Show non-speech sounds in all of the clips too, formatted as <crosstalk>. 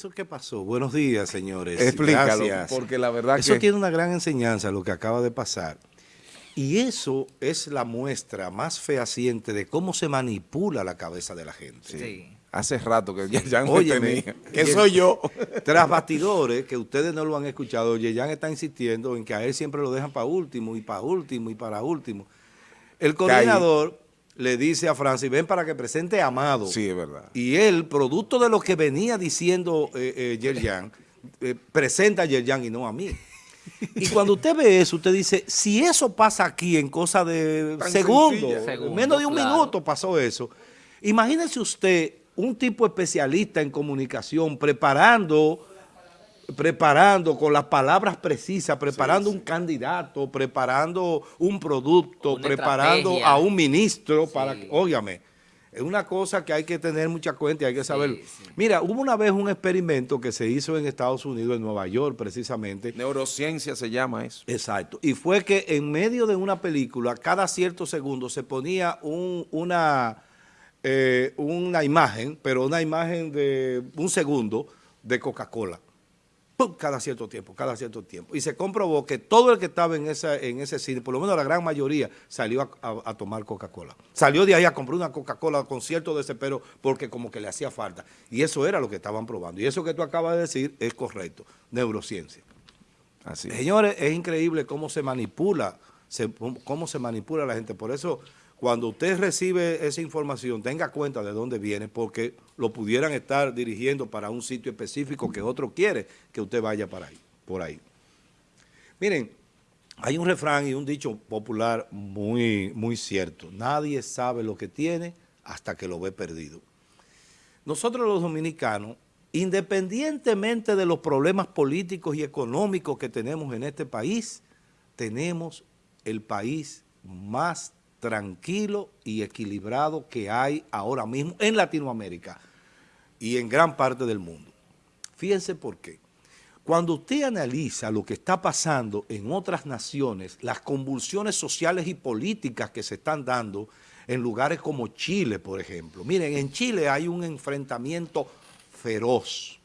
eso qué pasó? Buenos días, señores. Explícalo, Gracias. porque la verdad Eso que... tiene una gran enseñanza, lo que acaba de pasar. Y eso es la muestra más fehaciente de cómo se manipula la cabeza de la gente. Sí. Hace rato que ya, ya no Óyeme, tenía. Que <laughs> soy yo. <laughs> Tras bastidores, que ustedes no lo han escuchado, Yeyan está insistiendo en que a él siempre lo dejan para último, y para último, y para último. El coordinador le dice a Francis, ven para que presente a Amado. Sí, es verdad. Y él, producto de lo que venía diciendo eh, eh, Yerjan, eh, presenta a Yerjan y no a mí. Y cuando usted ve eso, usted dice, si eso pasa aquí en cosa de segundos. Segundos, menos de un claro. minuto pasó eso. Imagínese usted un tipo especialista en comunicación preparando preparando con las palabras precisas, preparando un candidato, preparando un producto, Una preparando estrategia. a un ministro para Sí. que, óigame, es una cosa que hay que tener mucha cuenta y hay que saber. sí. Mira, hubo una vez un experimento que se hizo en Estados Unidos, en Nueva York precisamente, Neurociencia se llama eso. Exacto. Y fue que en medio de una película, cada cierto segundo se ponía un- una, eh, una imagen, pero una imagen de un segundo de Coca-Cola. ¡Pum! Cada cierto tiempo, cada cierto tiempo. Y se comprobó que todo el que estaba en, esa, en ese cine, por lo menos la gran mayoría, salió a, a- a tomar Coca-Cola. Salió de ahí a comprar una Coca-Cola con cierto desespero porque como que le hacía falta. Y eso era lo que estaban probando. Y eso que tú acabas de decir es correcto. Neurociencia. Así. Señores, es increíble cómo se manipula, se- cómo se manipula la gente. Por eso, cuando usted recibe esa información, tenga cuenta de dónde viene, porque lo pudieran estar dirigiendo para un sitio específico que otro quiere que usted vaya para ahí, por ahí. Miren, hay un refrán y un dicho popular muy, muy cierto. Nadie sabe lo que tiene hasta que lo ve perdido. Nosotros los dominicanos, independientemente de los problemas políticos y económicos que tenemos en este país, tenemos el país más tranquilo y equilibrado que hay ahora mismo en Latinoamérica y en gran parte del mundo. Fíjense por qué. Cuando usted analiza lo que está pasando en otras naciones, las convulsiones sociales y políticas que se están dando en lugares como Chile, por ejemplo. Miren, en Chile hay un enfrentamiento feroz,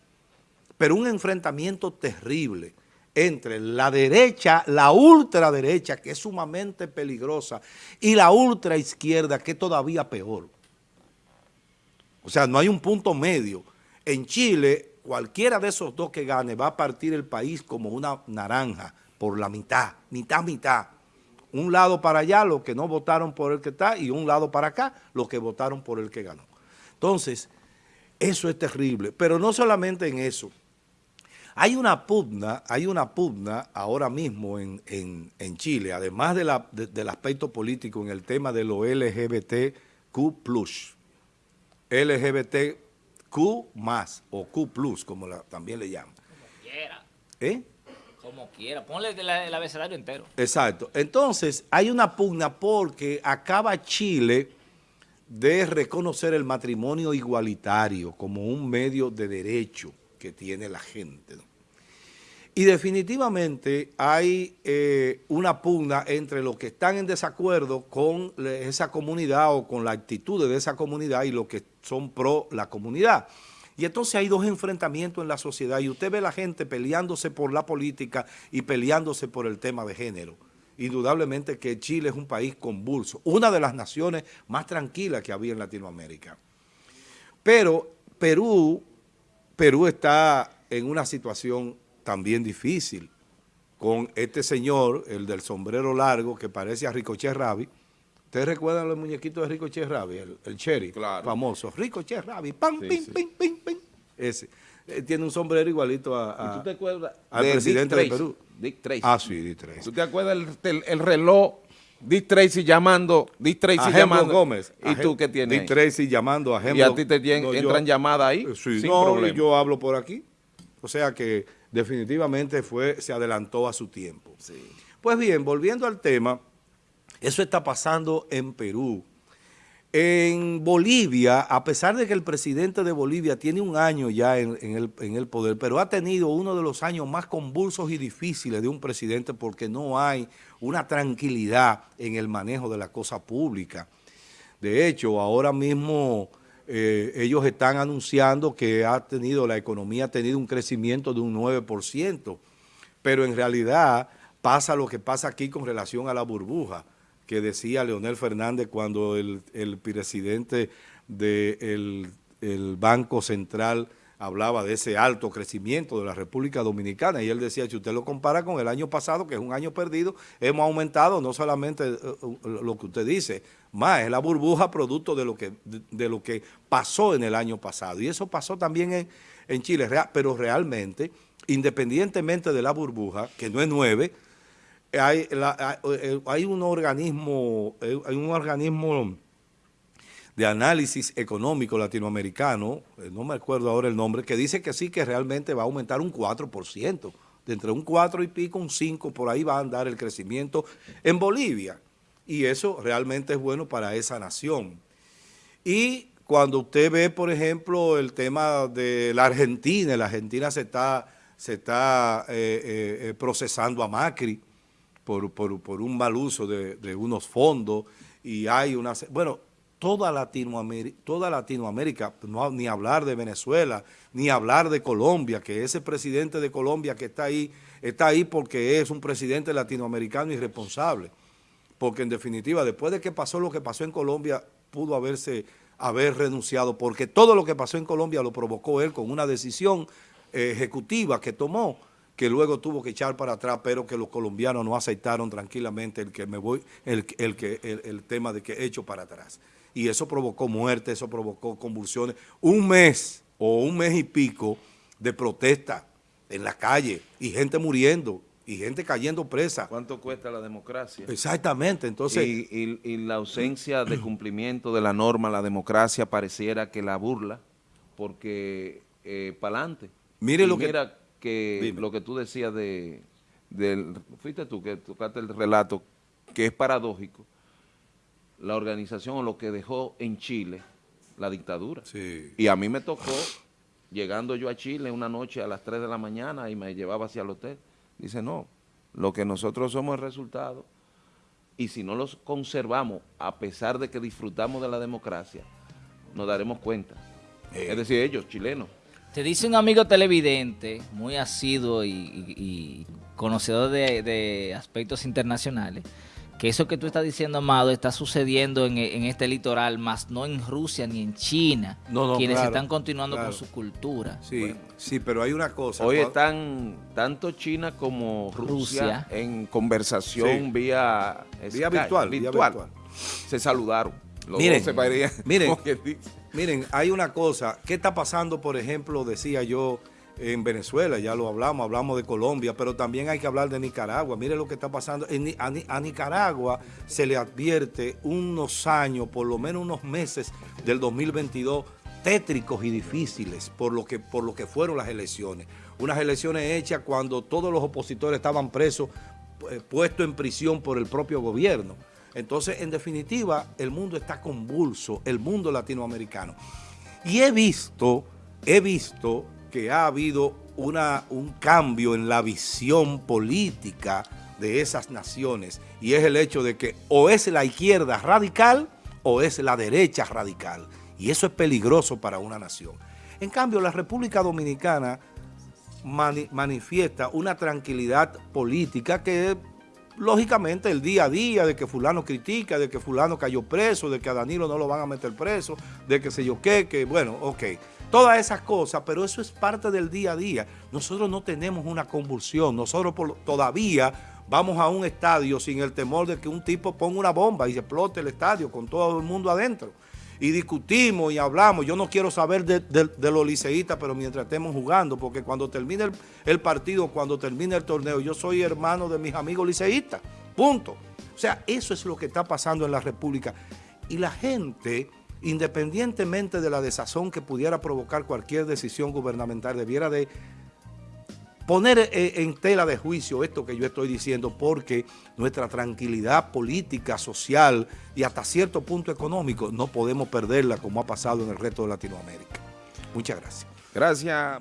pero un enfrentamiento terrible entre la derecha, la ultraderecha, que es sumamente peligrosa, y la ultraizquierda, que es todavía peor. O sea, no hay un punto medio. En Chile, cualquiera de esos dos que gane va a partir el país como una naranja por la mitad, mitad, mitad. Un lado para allá, los que no votaron por el que está, y un lado para acá, los que votaron por el que ganó. Entonces, eso es terrible. Pero no solamente en eso. Hay una pugna, hay una pugna ahora mismo en, en- en Chile, además de la- de- del aspecto político en el tema de lo LGBTQ+. LGBTQ más o Q plus, como la- también le llaman. Quiera, ¿Eh? como quiera. Ponle el, el abecedario entero. Exacto. Entonces, hay una pugna porque acaba Chile de reconocer el matrimonio igualitario como un medio de derecho que tiene la gente. Y definitivamente hay eh, una pugna entre los que están en desacuerdo con esa comunidad o con la actitud de esa comunidad y los que son pro la comunidad. Y entonces hay dos enfrentamientos en la sociedad y usted ve la gente peleándose por la política y peleándose por el tema de género. Indudablemente que Chile es un país convulso, una de las naciones más tranquilas que había en Latinoamérica. Pero Perú, Perú está en una situación también difícil con este señor, el del sombrero largo, que parece a Ricochet Rabi. ¿Ustedes recuerdan los muñequitos de Ricochet Rabi? El, el Cherry, Claro. famoso. Ricochet Rabi, pam, Sí, pim, sí. pim, pim, pim. Ese. Eh, tiene un sombrero igualito a, a- ¿Y tú te acuerdas al de presidente Dick de Tracy? Perú. Dick. Ah, sí, di tres. ¿Tú te acuerdas el, el- el reloj? Dick Tracy llamando, Dick Tracy A llamando. Gómez. ¿Y A tú qué tienes? Dick Tracy llamando a Y Hembro. a ti te yo- entran llamadas ahí sí, sin no, problema. yo hablo por aquí. O sea que definitivamente fue, se adelantó a su tiempo. Pues bien, volviendo al tema, eso está pasando en Perú. En Bolivia, a pesar de que el presidente de Bolivia tiene un año ya en, el poder, pero ha tenido uno de los años más convulsos y difíciles de un presidente porque no hay una tranquilidad en el manejo de la cosa pública. De hecho, ahora mismo eh, ellos están anunciando que ha tenido, la economía ha tenido un crecimiento de un 9%, pero en realidad pasa lo que pasa aquí con relación a la burbuja, que decía Leonel Fernández cuando el, el presidente del el Banco Central hablaba de ese alto crecimiento de la República Dominicana y él decía, si usted lo compara con el año pasado, que es un año perdido, hemos aumentado no solamente eh, eh, lo que usted dice, más es la burbuja producto de lo que, de, lo que pasó en el año pasado. Y eso pasó también en, en Chile, pero realmente, independientemente de la burbuja, que no es nueve, hay, hay, un organismo, hay un organismo de análisis económico latinoamericano, eh, no me acuerdo ahora el nombre, que dice que sí, que realmente va a aumentar un 4%, de entre un 4 y pico, un 5, por ahí va a andar el crecimiento en Bolivia. Y eso realmente es bueno para esa nación. Y cuando usted ve, por ejemplo, el tema de la Argentina, la Argentina se está, se está eh, eh, procesando a Macri por, por, un mal uso de, de unos fondos y hay una... Bueno, toda Latinoamérica, toda Latinoamérica no, ni hablar de Venezuela, ni hablar de Colombia, que ese presidente de Colombia que está ahí, está ahí porque es un presidente latinoamericano irresponsable. Porque en definitiva, después de que pasó lo que pasó en Colombia, pudo haberse haber renunciado, porque todo lo que pasó en Colombia lo provocó él con una decisión eh, ejecutiva que tomó, que luego tuvo que echar para atrás, pero que los colombianos no aceptaron tranquilamente el que me voy, el, el, el, el tema de que he hecho para atrás y eso provocó muerte, eso provocó convulsiones. Un mes o un mes y pico de protesta en la calle y gente muriendo y gente cayendo presa. ¿Cuánto cuesta la democracia? Exactamente, entonces... Y, la ausencia de cumplimiento de la norma, la democracia pareciera que la burla, porque eh, para adelante. Mire lo mira que, lo que tú decías de, del, fuiste tú que tocaste el relato, que es paradójico, la organización o lo que dejó en Chile la dictadura. Y a mí me tocó, llegando yo a Chile una noche a las 3 de la mañana y me llevaba hacia el hotel, dice, no, lo que nosotros somos el resultado y si no los conservamos, a pesar de que disfrutamos de la democracia, nos daremos cuenta. Eh. Es decir, ellos, chilenos. Te dice un amigo televidente, muy asiduo y, conocedor de aspectos internacionales, que eso que tú estás diciendo, Amado, está sucediendo en, este litoral, más no en Rusia ni en China, quienes están continuando con su cultura. Sí, sí, pero hay una cosa. Hoy están tanto China como Rusia, en conversación vía, vía virtual, virtual. Se saludaron. Miren, <laughs> miren, miren, hay una cosa. ¿Qué está pasando, por ejemplo, decía yo en Venezuela, ya lo hablamos, hablamos de Colombia, pero también hay que hablar de Nicaragua. Mire lo que está pasando. a, Nicaragua se le advierte unos años, por lo menos unos meses del 2022, tétricos y difíciles por lo que, por lo que fueron las elecciones. Unas elecciones hechas cuando todos los opositores estaban presos, eh, puestos en prisión por el propio gobierno. Entonces, en definitiva, el mundo está convulso, el mundo latinoamericano. Y he visto, he visto que ha habido una, un cambio en la visión política de esas naciones y es el hecho de que o es la izquierda radical o es la derecha radical y eso es peligroso para una nación. En cambio, la República Dominicana manifiesta una tranquilidad política que lógicamente el día a día de que fulano critica, de que fulano cayó preso, de que a Danilo no lo van a meter preso, de que sé yo qué, que bueno, ok todas esas cosas, pero eso es parte del día a día. Nosotros no tenemos una convulsión, nosotros todavía vamos a un estadio sin el temor de que un tipo ponga una bomba y se explote el estadio con todo el mundo adentro. Y discutimos y hablamos. Yo no quiero saber de, los liceístas, pero mientras estemos jugando, porque cuando termine el, el, partido, cuando termine el torneo, yo soy hermano de mis amigos liceístas. Punto. O sea, eso es lo que está pasando en la República. Y la gente independientemente de la desazón que pudiera provocar cualquier decisión gubernamental, debiera de poner eh, en tela de juicio esto que yo estoy diciendo porque nuestra tranquilidad política, social y hasta cierto punto económico no podemos perderla como ha pasado en el resto de Latinoamérica. Muchas gracias. Gracias.